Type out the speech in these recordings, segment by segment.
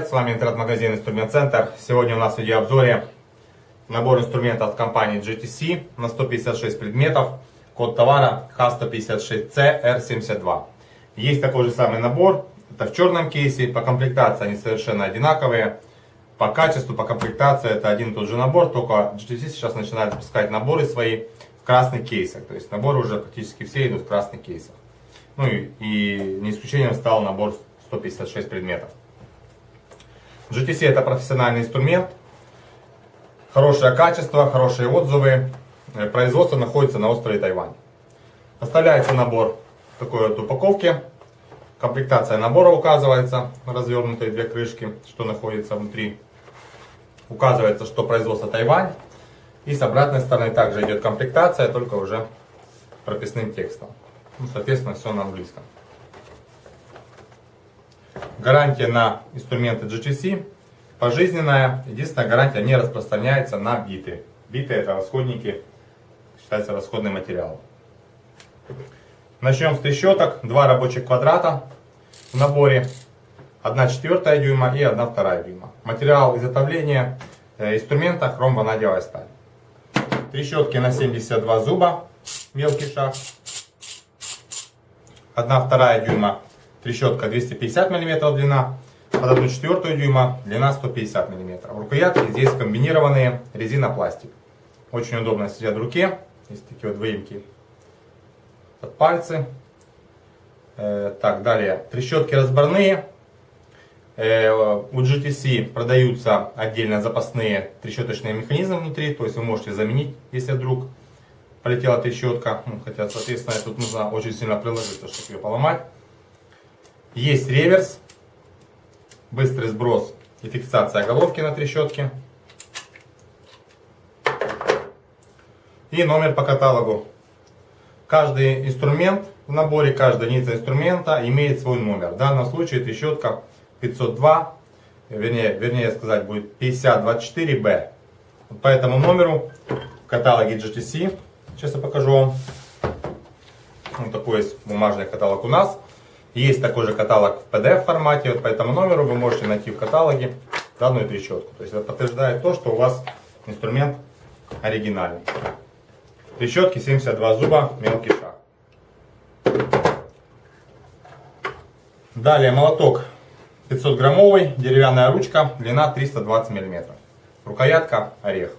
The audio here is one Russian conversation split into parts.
Привет, с вами интернет-магазин Инструмент Центр. Сегодня у нас в видеообзоре набор инструментов от компании GTC на 156 предметов. Код товара H156C-R72. Есть такой же самый набор, это в черном кейсе, по комплектации они совершенно одинаковые. По качеству, по комплектации это один и тот же набор, только GTC сейчас начинает выпускать наборы свои в красных кейсах. То есть наборы уже практически все идут в красных кейсах. Ну и, и не исключением стал набор 156 предметов. GTC это профессиональный инструмент, хорошее качество, хорошие отзывы. Производство находится на острове Тайвань. Поставляется набор такой вот упаковке. Комплектация набора указывается, развернутые две крышки, что находится внутри. Указывается, что производство Тайвань. И с обратной стороны также идет комплектация, только уже прописным текстом. Ну, соответственно, все на английском. Гарантия на инструменты GTC пожизненная. Единственная гарантия не распространяется на биты. Биты это расходники, считается расходный материал. Начнем с трещоток. Два рабочих квадрата в наборе. 1 четвертая дюйма и 1 вторая дюйма. Материал изготовления э, инструмента хром-ванадиевая сталь. Трещотки на 72 зуба, мелкий шаг. 1 вторая дюйма Трещотка 250 мм длина, под 1 четвертую дюйма длина 150 мм. Рукоятки здесь комбинированные резина-пластик. Очень удобно сидят в руке. Есть такие вот выемки под пальцы. Э, так, далее. Трещотки разборные. Э, у GTC продаются отдельно запасные трещоточные механизмы внутри. То есть вы можете заменить, если вдруг полетела трещотка. Ну, хотя, соответственно, тут нужно очень сильно приложиться, чтобы ее поломать. Есть реверс, быстрый сброс и фиксация головки на трещотке. И номер по каталогу. Каждый инструмент в наборе, каждая единица инструмента имеет свой номер. В данном случае трещотка 502, вернее, вернее сказать будет 5024B. По этому номеру в каталоге GTC, сейчас я покажу вам. Вот такой есть бумажный каталог у нас. Есть такой же каталог в PDF формате, вот по этому номеру вы можете найти в каталоге данную трещотку. То есть это подтверждает то, что у вас инструмент оригинальный. Трещотки 72 зуба, мелкий шаг. Далее молоток 500 граммовый, деревянная ручка, длина 320 миллиметров. Рукоятка орех.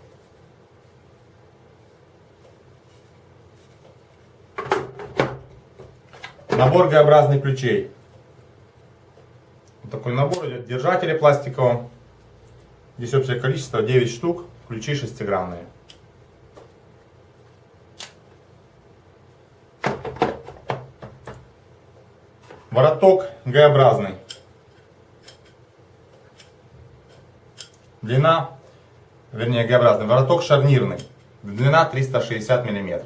Набор Г-образных ключей. Вот такой набор идет. Держатели пластиковые. Здесь общее количество 9 штук. Ключи шестигранные. Вороток Г-образный. Длина, вернее Г-образный, вороток шарнирный. Длина 360 мм.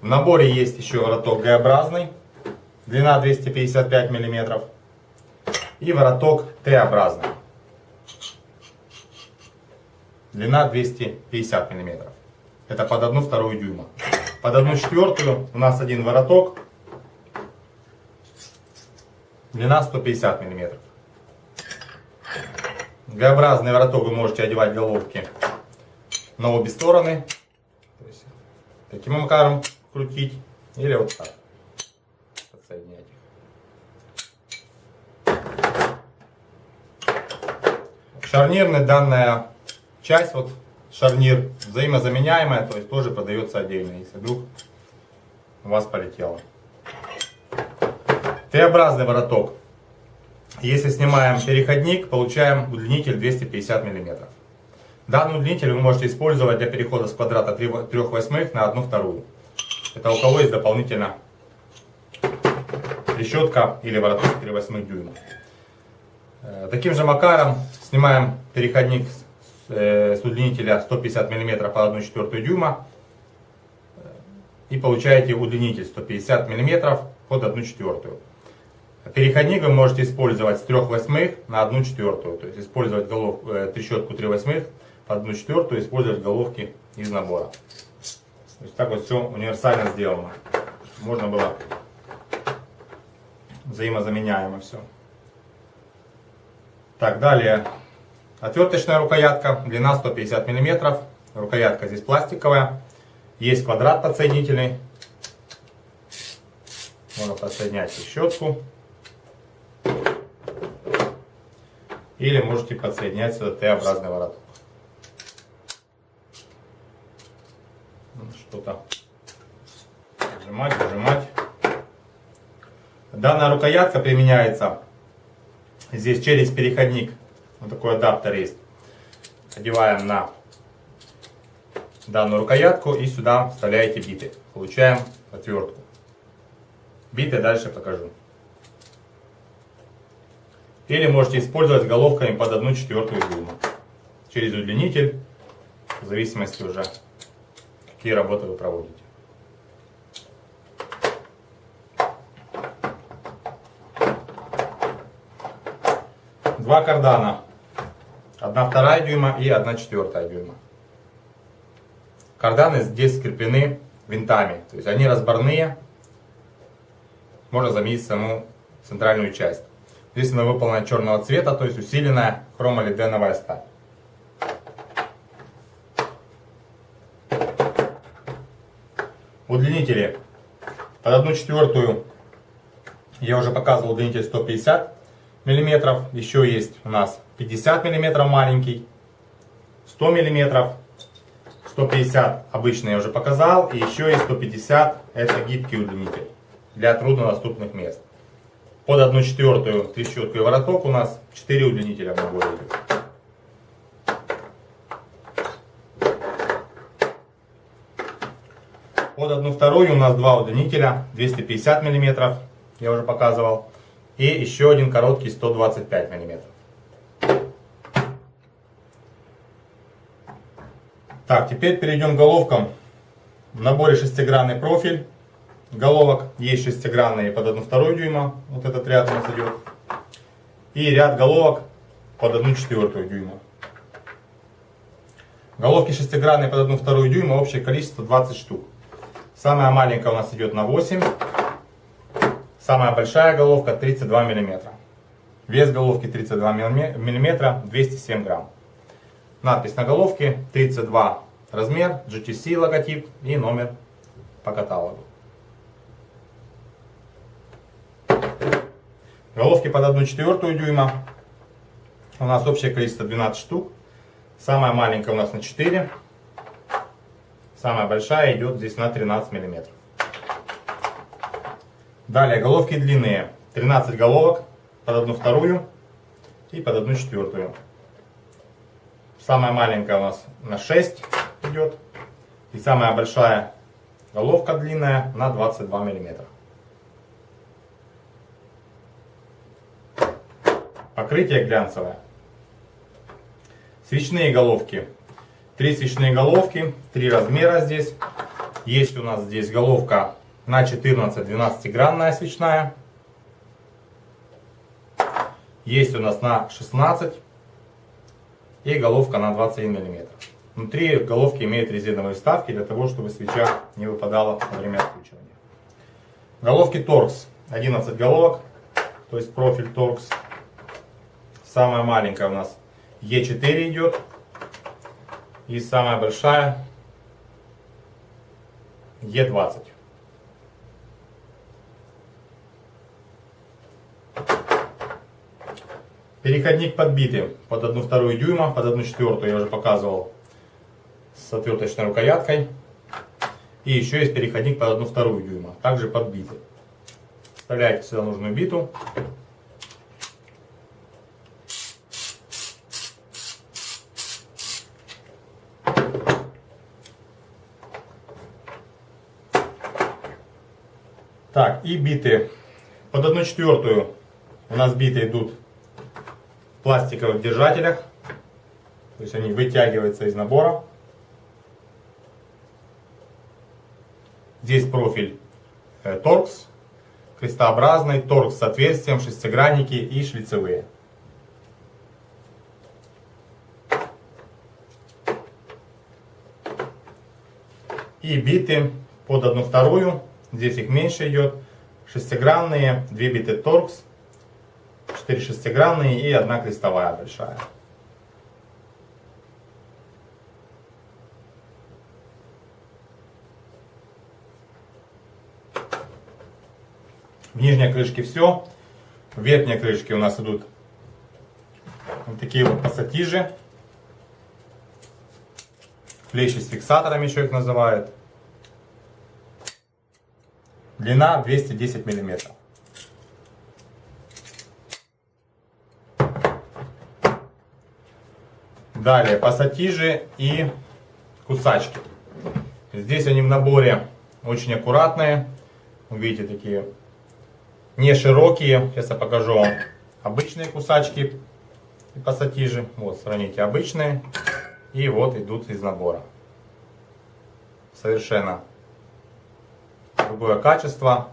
В наборе есть еще вороток Г-образный длина 255 мм и вороток Т-образный, длина 250 мм. Это под 1 вторую дюйма. Под 1 четвертую у нас один вороток, длина 150 мм. Г-образный вороток вы можете одевать головки на обе стороны. таким макаром крутить или вот так Шарнирная данная часть, вот шарнир взаимозаменяемая, то есть тоже продается отдельно, если вдруг у вас полетело. Т-образный вороток. Если снимаем переходник, получаем удлинитель 250 мм. Данный удлинитель вы можете использовать для перехода с квадрата 3 восьмых на 1 вторую. Это у кого есть дополнительно трещотка или вороток 3 8 дюйма. Э, таким же макаром снимаем переходник э, с удлинителя 150 мм по 1 4 дюйма э, и получаете удлинитель 150 мм под 1 4. Переходник вы можете использовать с 3 восьмых на 1 четвертую, то есть использовать голов, трещотку 3 восьмых под 1 четвертую, использовать головки из набора. То есть так вот все универсально сделано. Можно было взаимозаменяемо все. Так, далее. Отверточная рукоятка, длина 150 мм. Рукоятка здесь пластиковая. Есть квадрат подсоединительный. Можно подсоединять щетку. Или можете подсоединять сюда Т-образный вороток. Что-то нажимать, нажимать. Данная рукоятка применяется здесь через переходник. Вот такой адаптер есть. Одеваем на данную рукоятку и сюда вставляете биты. Получаем отвертку. Биты дальше покажу. Или можете использовать головками под 1 четвертую дюйма. Через удлинитель, в зависимости уже, какие работы вы проводите. Два кардана. 1 вторая дюйма и 1 четвертая дюйма. Карданы здесь скреплены винтами. То есть они разборные. Можно заменить саму центральную часть. Здесь она выполнена черного цвета, то есть усиленная хромолиденовая сталь. Удлинители под 1 четвертую я уже показывал удлинитель 150 миллиметров. Еще есть у нас 50 миллиметров маленький, 100 миллиметров, 150 обычный я уже показал. И еще есть 150, это гибкий удлинитель для труднодоступных мест. Под 1 четвертую трещотку и вороток у нас 4 удлинителя в наборе. Под 1 вторую у нас два удлинителя 250 мм, я уже показывал. И еще один короткий 125 мм. Так, теперь перейдем к головкам. В наборе шестигранный профиль головок. Есть шестигранные под 1,2 дюйма. Вот этот ряд у нас идет. И ряд головок под 1,4 дюйма. Головки шестигранные под 1,2 дюйма. Общее количество 20 штук. Самая маленькая у нас идет на 8. Самая большая головка 32 мм. Вес головки 32 мм, 207 грамм. Надпись на головке 32 размер, GTC логотип и номер по каталогу. Головки под 1,4 дюйма. У нас общее количество 12 штук. Самая маленькая у нас на 4. Самая большая идет здесь на 13 миллиметров. Далее головки длинные. 13 головок под 1 вторую и под 1 четвертую. Самая маленькая у нас на 6 идет. И самая большая головка длинная на 22 миллиметра. Покрытие глянцевое. Свечные головки. Три свечные головки, три размера здесь. Есть у нас здесь головка на 14-12 гранная свечная. Есть у нас на 16 и головка на 21 мм. Внутри головки имеют резиновые вставки для того, чтобы свеча не выпадала во время откручивания. Головки торкс. 11 головок, то есть профиль торкс. Самая маленькая у нас Е4 идет. И самая большая Е20. Переходник подбитый под 1,2 дюйма, под 1,4 я уже показывал с отверточной рукояткой. И еще есть переходник под 1,2 дюйма, также подбитый. Вставляете сюда нужную биту. Так, и биты. Под 1 четвертую у нас биты идут пластиковых держателях. То есть они вытягиваются из набора. Здесь профиль э, торкс, крестообразный, торкс с отверстием, шестигранники и шлицевые. И биты под одну вторую Здесь их меньше идет. Шестигранные, 2 биты торкс, 4 шестигранные и одна крестовая большая. В нижней крышке все. В верхней крышке у нас идут вот такие вот пассатижи. Плечи с фиксаторами еще их называют. Длина 210 миллиметров. Далее пассатижи и кусачки. Здесь они в наборе очень аккуратные. Видите, такие не широкие. Сейчас я покажу вам обычные кусачки и пассатижи. Вот, сравните обычные. И вот идут из набора. Совершенно другое качество.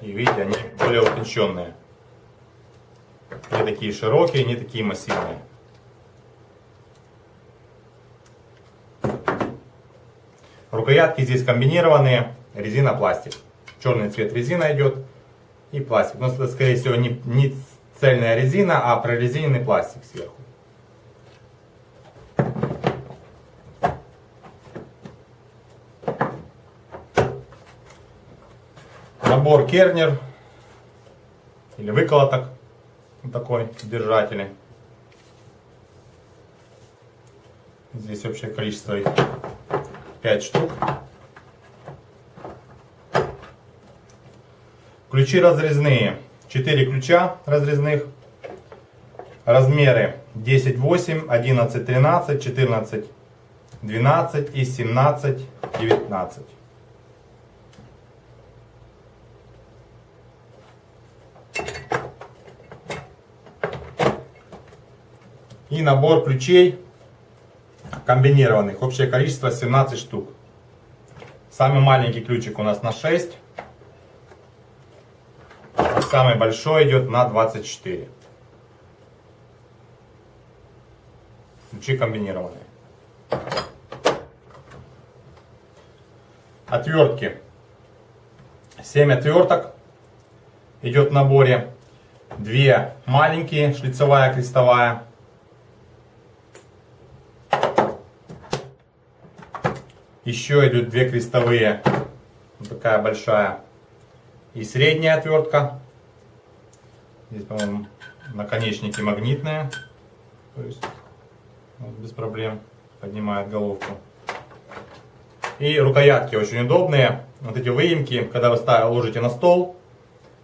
И видите, они более утонченные. Не такие широкие, не такие массивные. Рукоятки здесь комбинированные, резина, пластик. Черный цвет резина идет и пластик. Но это, скорее всего, не, не цельная резина, а прорезиненный пластик сверху. Набор кернер или выколоток. Вот такой держатель. Здесь общее количество их 5 штук. Ключи разрезные. 4 ключа разрезных. Размеры 10, 8, 11, 13, 14, 12 и 17, 19. И набор ключей комбинированных. Общее количество 17 штук. Самый маленький ключик у нас на 6. Самый большой идет на 24. Ключи комбинированные. Отвертки. 7 отверток идет в наборе. Две маленькие, шлицевая, крестовая. Еще идут две крестовые, вот такая большая. И средняя отвертка. Здесь, по-моему, наконечники магнитные. То есть вот, без проблем поднимает головку. И рукоятки очень удобные. Вот эти выемки, когда вы ложите на стол,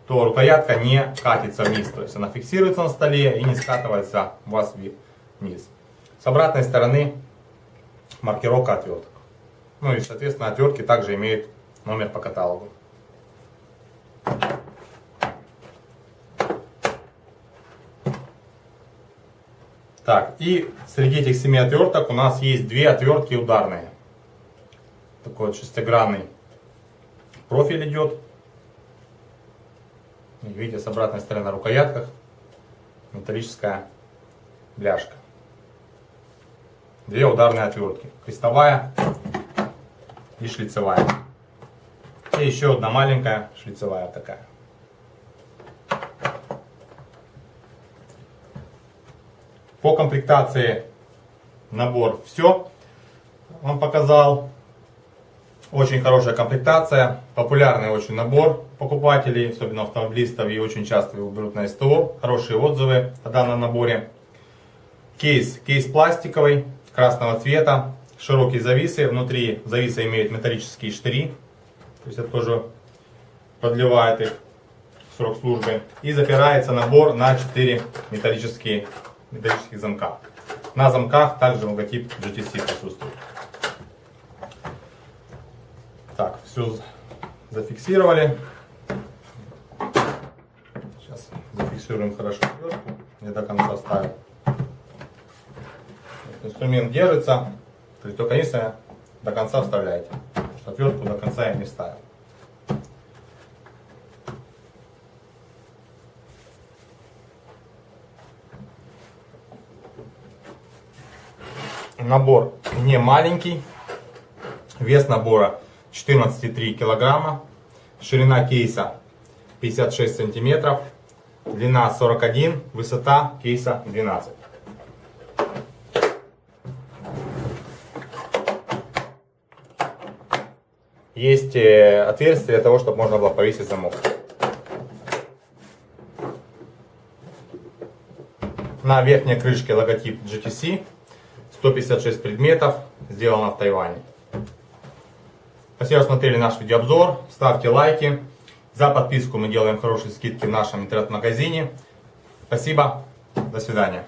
то рукоятка не катится вниз. То есть она фиксируется на столе и не скатывается у вас вниз. С обратной стороны маркировка отверток. Ну и, соответственно, отвертки также имеют номер по каталогу. Так, и среди этих семи отверток у нас есть две отвертки ударные. Такой вот шестигранный профиль идет. Видите, с обратной стороны на рукоятках металлическая бляшка. Две ударные отвертки. Крестовая и шлицевая. И еще одна маленькая шлицевая такая. По комплектации набор все. Он показал. Очень хорошая комплектация. Популярный очень набор покупателей, особенно автомобилистов. И очень часто его берут на СТО. Хорошие отзывы о данном наборе. Кейс. Кейс пластиковый, красного цвета широкие зависы. Внутри зависы имеют металлические штыри. То есть это тоже продлевает их срок службы. И запирается набор на 4 металлические, металлических замка. На замках также логотип GTC присутствует. Так, все зафиксировали. Сейчас зафиксируем хорошо. Не до конца ставим. Инструмент держится. То есть только единственное, до конца вставляете. Отвертку до конца я не ставил. Набор не маленький. Вес набора 14,3 килограмма. Ширина кейса 56 сантиметров. длина 41, высота кейса 12. Есть э, отверстие для того, чтобы можно было повесить замок. На верхней крышке логотип GTC. 156 предметов. Сделано в Тайване. Спасибо, что смотрели наш видеообзор. Ставьте лайки. За подписку мы делаем хорошие скидки в нашем интернет-магазине. Спасибо. До свидания.